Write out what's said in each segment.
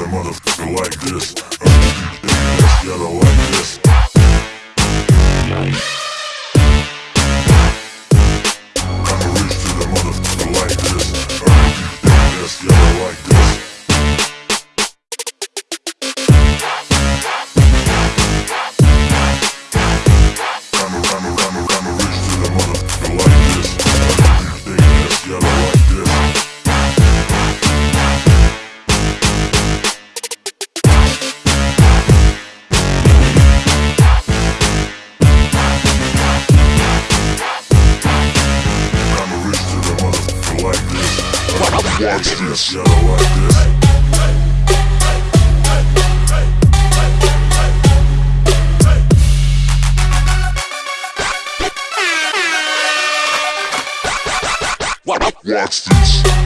that motherfucker like this. Uh, gotta like this. I'ma reach to the motherfucker like this. Uh, gotta like this. Watch this. Watch this. Watch this.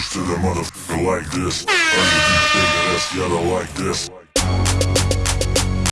used to the motherfucker like this. I you to think Gotta like this.